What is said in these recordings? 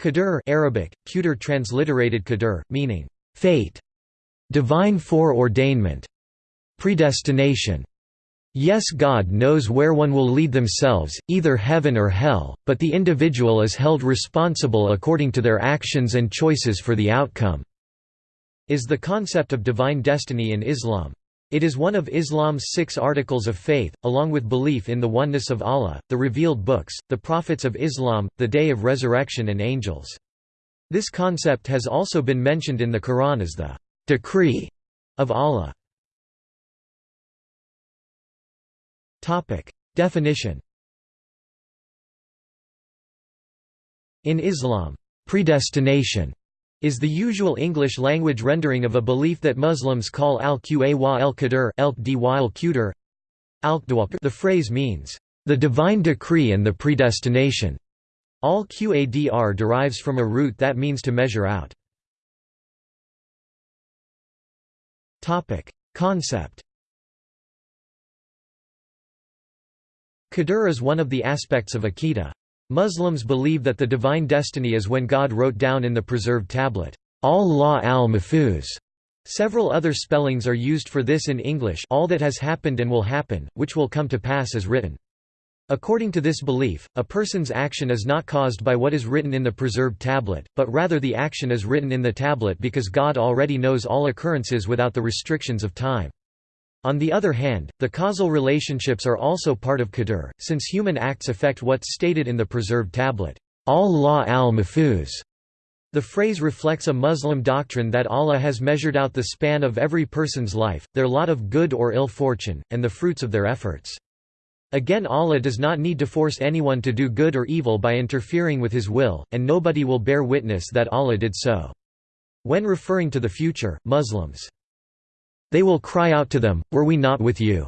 Qadr Arabic, Qudr transliterated Qadr, meaning, fate, divine foreordainment, predestination. Yes God knows where one will lead themselves, either heaven or hell, but the individual is held responsible according to their actions and choices for the outcome." is the concept of divine destiny in Islam. It is one of Islam's six articles of faith, along with belief in the oneness of Allah, the revealed books, the prophets of Islam, the day of resurrection and angels. This concept has also been mentioned in the Quran as the decree of Allah. Definition In Islam, predestination is the usual English language rendering of a belief that Muslims call al-Qa al-Qadr The phrase means, "...the divine decree and the predestination." Al-Qadr derives from a root that means to measure out. Concept Qadr is one of the aspects of Aqidah. Muslims believe that the divine destiny is when God wrote down in the preserved tablet, al-Lawh al-Mahfuz. Several other spellings are used for this in English all that has happened and will happen, which will come to pass as written. According to this belief, a person's action is not caused by what is written in the preserved tablet, but rather the action is written in the tablet because God already knows all occurrences without the restrictions of time. On the other hand, the causal relationships are also part of Qadr, since human acts affect what's stated in the preserved tablet, al-Lawh al-Mahfuz. The phrase reflects a Muslim doctrine that Allah has measured out the span of every person's life, their lot of good or ill fortune, and the fruits of their efforts. Again Allah does not need to force anyone to do good or evil by interfering with his will, and nobody will bear witness that Allah did so. When referring to the future, Muslims they will cry out to them, Were we not with you?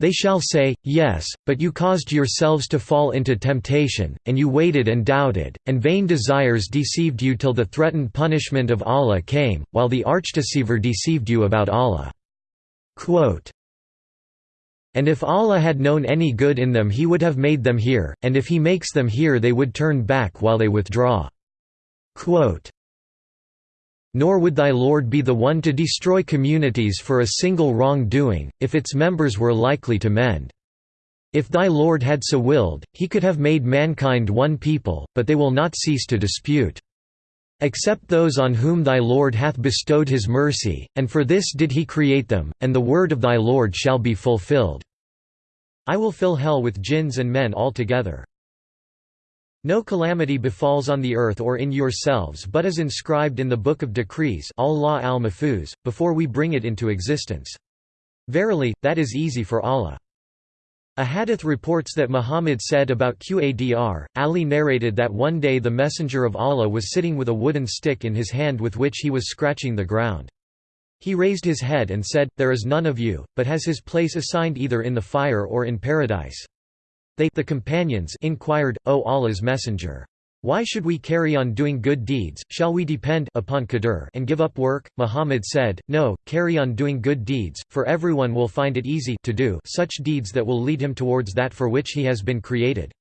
They shall say, Yes, but you caused yourselves to fall into temptation, and you waited and doubted, and vain desires deceived you till the threatened punishment of Allah came, while the archdeceiver deceived you about Allah." Quote, and if Allah had known any good in them he would have made them hear, and if he makes them hear they would turn back while they withdraw." Quote, nor would thy Lord be the one to destroy communities for a single wrong-doing, if its members were likely to mend. If thy Lord had so willed, he could have made mankind one people, but they will not cease to dispute. Except those on whom thy Lord hath bestowed his mercy, and for this did he create them, and the word of thy Lord shall be fulfilled. I will fill hell with jinns and men altogether. No calamity befalls on the earth or in yourselves but is inscribed in the Book of Decrees Allah al before we bring it into existence. Verily, that is easy for Allah. A hadith reports that Muhammad said about Qadr, Ali narrated that one day the Messenger of Allah was sitting with a wooden stick in his hand with which he was scratching the ground. He raised his head and said, There is none of you, but has his place assigned either in the fire or in paradise. They the companions inquired, O Allah's messenger. Why should we carry on doing good deeds, shall we depend upon qadr and give up work? Muhammad said, No, carry on doing good deeds, for everyone will find it easy to do such deeds that will lead him towards that for which he has been created.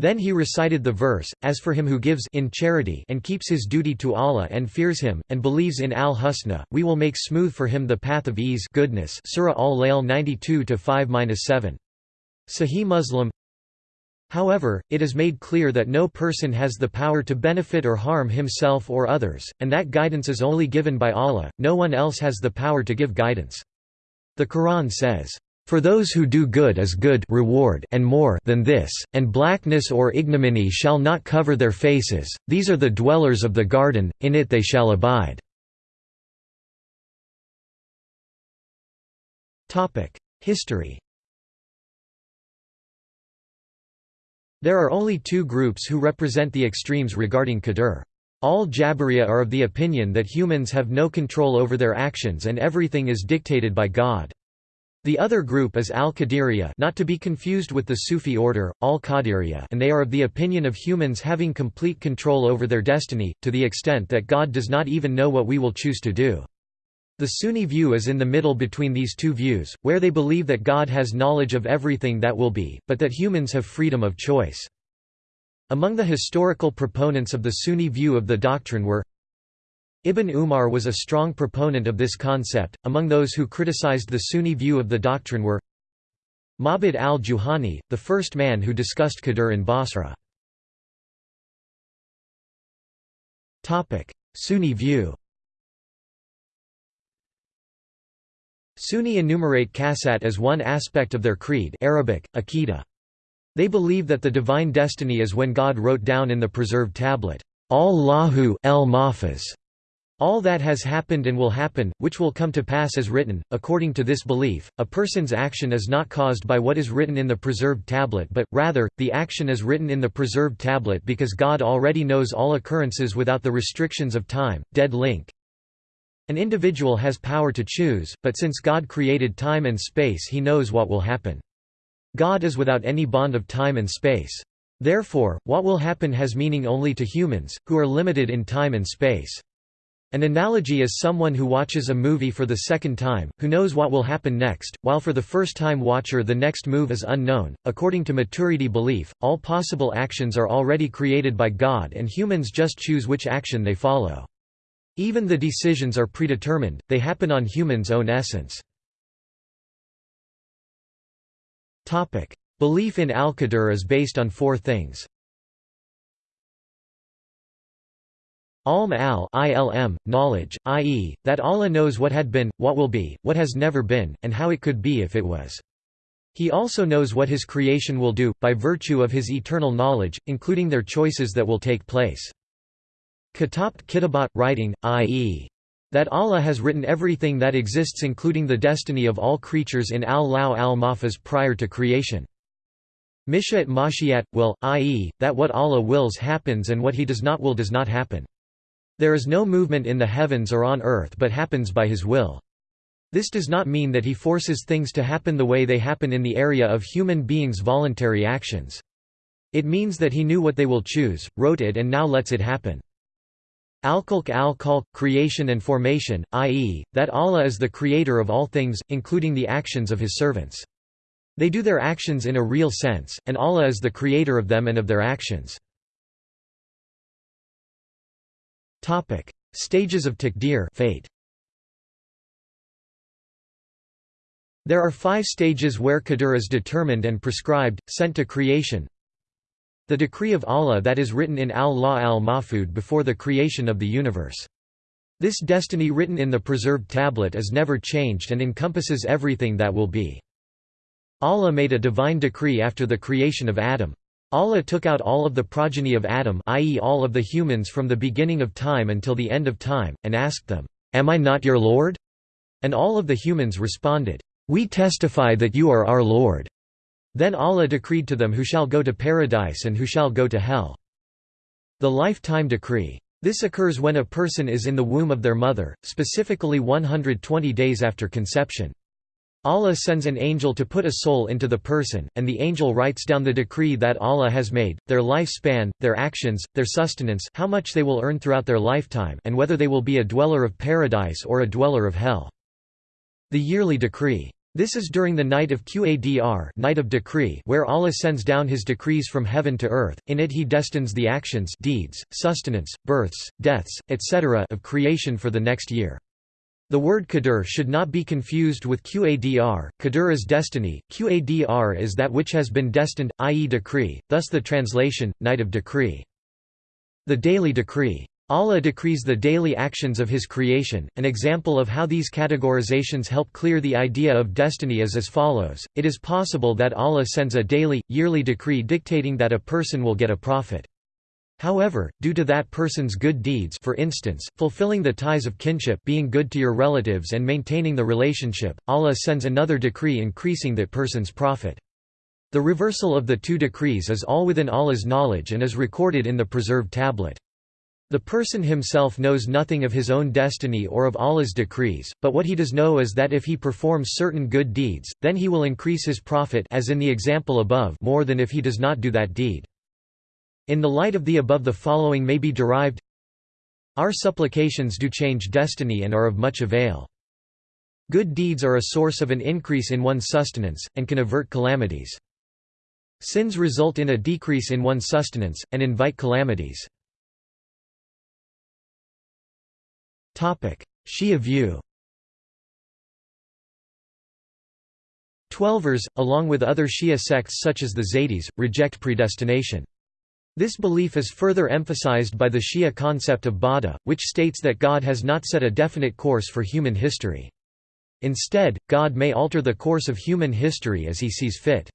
Then he recited the verse, As for him who gives in charity and keeps his duty to Allah and fears him, and believes in al-Husna, we will make smooth for him the path of ease goodness Surah Al-Layl 92-5-7. Sahih Muslim However, it is made clear that no person has the power to benefit or harm himself or others, and that guidance is only given by Allah, no one else has the power to give guidance. The Quran says, "...for those who do good is good reward and more than this, and blackness or ignominy shall not cover their faces, these are the dwellers of the garden, in it they shall abide." History There are only two groups who represent the extremes regarding Qadr. Al-Jabariya are of the opinion that humans have no control over their actions and everything is dictated by God. The other group is Al-Qadiriya not to be confused with the Sufi order, Al-Qadiriya and they are of the opinion of humans having complete control over their destiny, to the extent that God does not even know what we will choose to do. The Sunni view is in the middle between these two views, where they believe that God has knowledge of everything that will be, but that humans have freedom of choice. Among the historical proponents of the Sunni view of the doctrine were Ibn Umar was a strong proponent of this concept. Among those who criticized the Sunni view of the doctrine were Ma'bad al-Juhani, the first man who discussed Qadr in Basra. Sunni view Sunni enumerate kasat as one aspect of their creed Arabic, Aqidah. They believe that the divine destiny is when God wrote down in the preserved tablet, al-Lawh al-Mahfuz all that has happened and will happen, which will come to pass as written. According to this belief, a person's action is not caused by what is written in the preserved tablet but, rather, the action is written in the preserved tablet because God already knows all occurrences without the restrictions of time. Dead link. An individual has power to choose, but since God created time and space he knows what will happen. God is without any bond of time and space. Therefore, what will happen has meaning only to humans, who are limited in time and space. An analogy is someone who watches a movie for the second time, who knows what will happen next, while for the first-time watcher the next move is unknown. According to Maturidi belief, all possible actions are already created by God and humans just choose which action they follow. Even the decisions are predetermined, they happen on humans' own essence. Belief in Al-Qadr is based on four things. Alm al ilm, knowledge, i.e., that Allah knows what had been, what will be, what has never been, and how it could be if it was. He also knows what his creation will do, by virtue of his eternal knowledge, including their choices that will take place. Katabt kitabat, writing, i.e., that Allah has written everything that exists including the destiny of all creatures in al-Lawh al-Mahfuz prior to creation. Mishat Mashiat, will, i.e., that what Allah wills happens and what he does not will does not happen. There is no movement in the heavens or on earth but happens by his will. This does not mean that he forces things to happen the way they happen in the area of human beings' voluntary actions. It means that he knew what they will choose, wrote it and now lets it happen. Al-Khalq al-Khalq, creation and formation, i.e., that Allah is the creator of all things, including the actions of his servants. They do their actions in a real sense, and Allah is the creator of them and of their actions. Stages of Taqdir fate. There are five stages where Qadr is determined and prescribed, sent to creation. The decree of Allah that is written in al-Lawh al-Mahfud before the creation of the universe. This destiny written in the preserved tablet is never changed and encompasses everything that will be. Allah made a divine decree after the creation of Adam. Allah took out all of the progeny of Adam i.e. all of the humans from the beginning of time until the end of time, and asked them, "'Am I not your Lord?' And all of the humans responded, "'We testify that you are our Lord.' Then Allah decreed to them who shall go to paradise and who shall go to hell. The lifetime decree. This occurs when a person is in the womb of their mother, specifically 120 days after conception. Allah sends an angel to put a soul into the person, and the angel writes down the decree that Allah has made, their lifespan, their actions, their sustenance how much they will earn throughout their lifetime and whether they will be a dweller of paradise or a dweller of hell. The yearly decree. This is during the night of Qadr night of decree where Allah sends down his decrees from heaven to earth, in it he destines the actions deeds, sustenance, births, deaths, etc. of creation for the next year. The word qadr should not be confused with qadr. Qadr is destiny, qadr is that which has been destined, i.e. decree, thus the translation, night of decree. The daily decree. Allah decrees the daily actions of His creation. An example of how these categorizations help clear the idea of destiny is as follows It is possible that Allah sends a daily, yearly decree dictating that a person will get a profit. However, due to that person's good deeds for instance, fulfilling the ties of kinship being good to your relatives and maintaining the relationship, Allah sends another decree increasing that person's profit. The reversal of the two decrees is all within Allah's knowledge and is recorded in the preserved tablet. The person himself knows nothing of his own destiny or of Allah's decrees, but what he does know is that if he performs certain good deeds, then he will increase his profit as in the example above more than if he does not do that deed. In the light of the above the following may be derived Our supplications do change destiny and are of much avail. Good deeds are a source of an increase in one's sustenance, and can avert calamities. Sins result in a decrease in one's sustenance, and invite calamities. Shia view Twelvers, along with other Shia sects such as the Zaydis, reject predestination. This belief is further emphasized by the Shia concept of Bada, which states that God has not set a definite course for human history. Instead, God may alter the course of human history as he sees fit.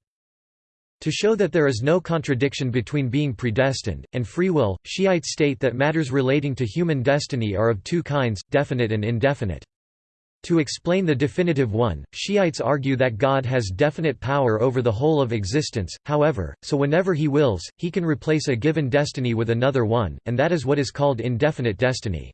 To show that there is no contradiction between being predestined, and free will, Shiites state that matters relating to human destiny are of two kinds, definite and indefinite. To explain the definitive one, Shiites argue that God has definite power over the whole of existence, however, so whenever he wills, he can replace a given destiny with another one, and that is what is called indefinite destiny.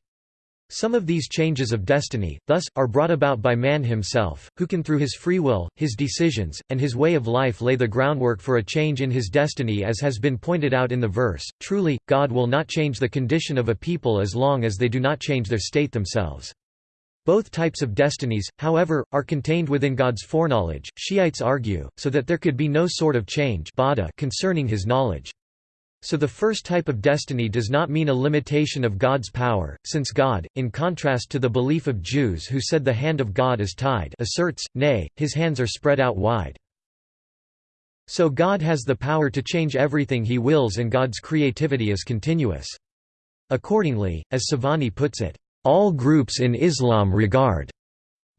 Some of these changes of destiny, thus, are brought about by man himself, who can through his free will, his decisions, and his way of life lay the groundwork for a change in his destiny as has been pointed out in the verse, truly, God will not change the condition of a people as long as they do not change their state themselves. Both types of destinies, however, are contained within God's foreknowledge, Shiites argue, so that there could be no sort of change concerning his knowledge. So the first type of destiny does not mean a limitation of God's power, since God, in contrast to the belief of Jews who said the hand of God is tied asserts, nay, his hands are spread out wide. So God has the power to change everything he wills and God's creativity is continuous. Accordingly, as Sobhani puts it, all groups in Islam regard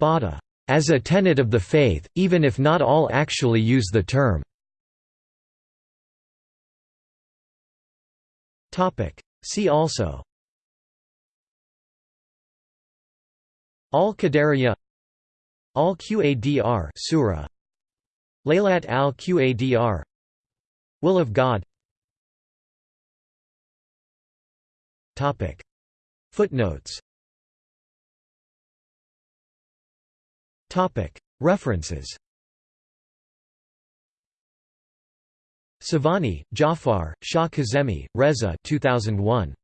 Bada as a tenet of the faith, even if not all actually use the term. See also. Al-Qadariyya. Al-Qadr Surah. Laylat al-Qadr Will of God. Topic. Footnotes. Topic. References Sobhani, Jafar, Shah Kazemi, Reza 2001.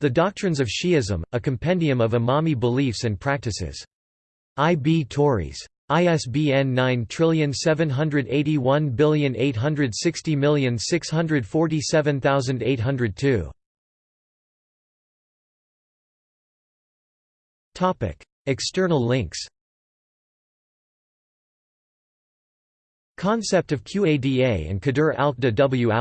The Doctrines of Shi'ism, a Compendium of Imami Beliefs and Practices. I. B. Tauris. ISBN 9781860647802. External links Concept of Qada and Qadr al-Qda w